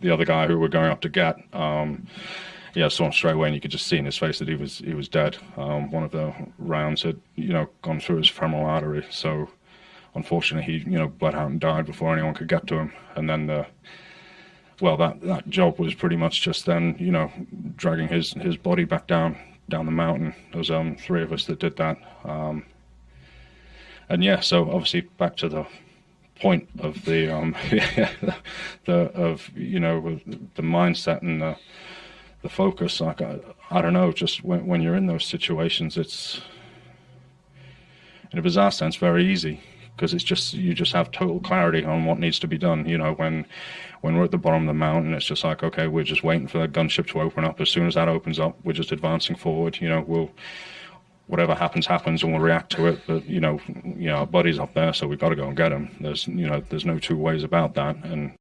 the other guy who we're going up to get. Um, yeah, saw him straight away, and you could just see in his face that he was he was dead. Um, one of the rounds had you know gone through his femoral artery, so unfortunately he you know bled out and died before anyone could get to him. And then the well, that that job was pretty much just then you know dragging his his body back down down the mountain. There was um three of us that did that. Um, and yeah, so obviously back to the point of the um the of you know the mindset and the the focus like I, I don't know just when, when you're in those situations it's in a bizarre sense very easy because it's just you just have total clarity on what needs to be done you know when when we're at the bottom of the mountain it's just like okay we're just waiting for the gunship to open up. As soon as that opens up we're just advancing forward you know we'll whatever happens happens and we'll react to it. But you know our buddy's up there so we've got to go and get him there's you know there's no two ways about that and